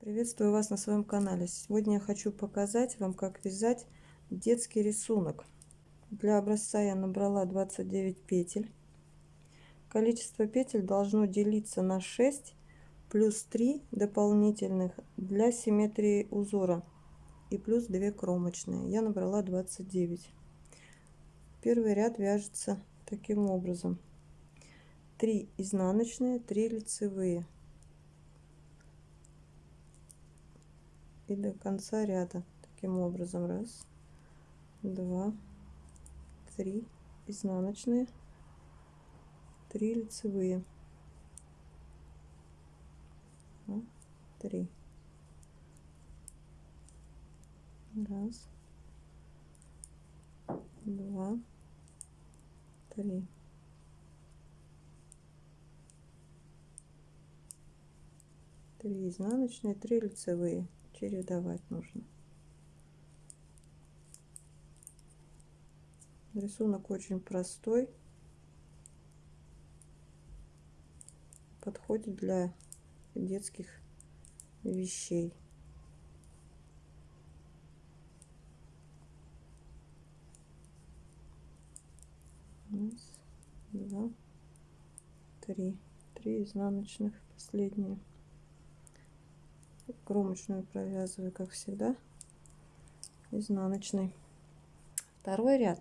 Приветствую вас на своем канале. Сегодня я хочу показать вам, как вязать детский рисунок. Для образца я набрала 29 петель. Количество петель должно делиться на 6 плюс 3 дополнительных для симметрии узора и плюс 2 кромочные. Я набрала 29. Первый ряд вяжется таким образом. 3 изнаночные, 3 лицевые. И до конца ряда. Таким образом раз два три изнаночные три лицевые. Три. Раз два три. Три изнаночные три лицевые чередовать нужно. Рисунок очень простой. Подходит для детских вещей. Раз, два, три. Три изнаночных, последние кромочную провязываю как всегда. Изнаночной. Второй ряд.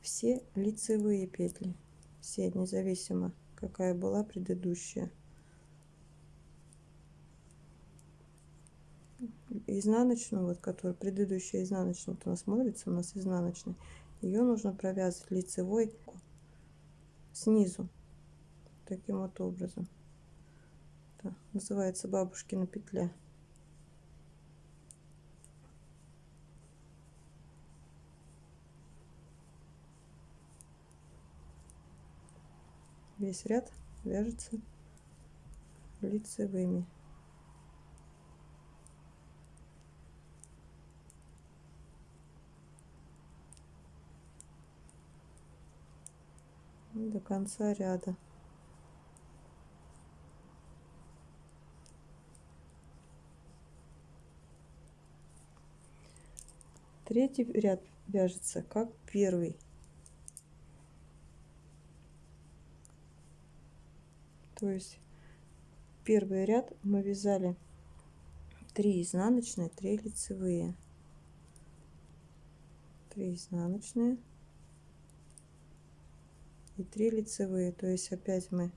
Все лицевые петли. Все независимо какая была предыдущая. Изнаночную вот которая предыдущая изнаночная вот она смотрится у нас изнаночной ее нужно провязывать лицевой снизу. Таким вот образом. Это называется бабушкина петля весь ряд вяжется лицевыми. До конца ряда. Третий ряд вяжется как первый то есть первый ряд мы вязали 3 изнаночные 3 лицевые. 3 изнаночные и 3 лицевые. То есть опять мы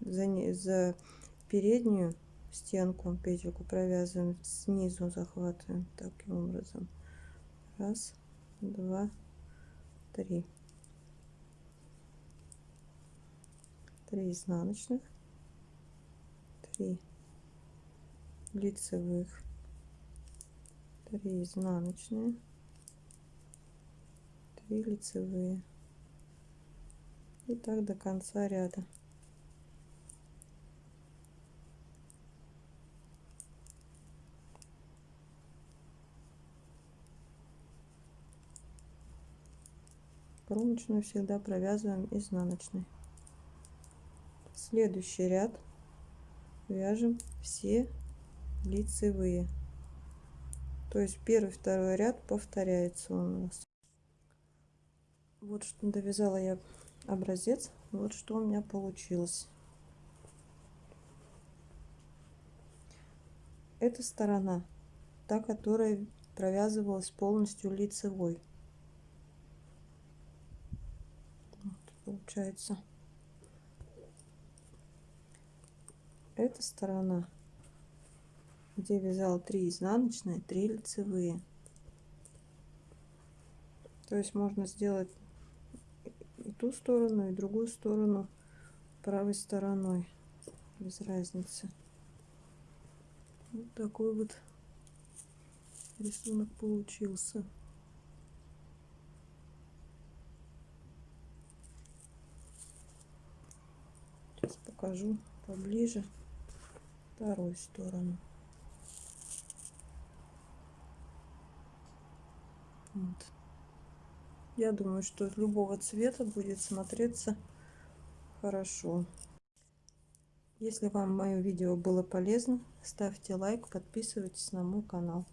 за, за переднюю стенку петельку провязываем снизу захватываем таким образом. Раз два три. Три изнаночных 3 лицевых. 3 изнаночные 3 лицевые. И так до конца ряда. Кромочную всегда провязываем изнаночной. Следующий ряд вяжем все лицевые. То есть первый второй ряд повторяется у нас. Вот что довязала я образец вот что у меня получилось. Эта сторона та которая провязывалась полностью лицевой. Вот, получается эта сторона где вязал 3 изнаночные 3 лицевые. То есть можно сделать и ту сторону и другую сторону правой стороной. Без разницы. Вот такой вот рисунок получился. Сейчас покажу поближе вторую сторону. Вот. Я думаю, что любого цвета будет смотреться хорошо. Если вам мое видео было полезно, ставьте лайк, подписывайтесь на мой канал.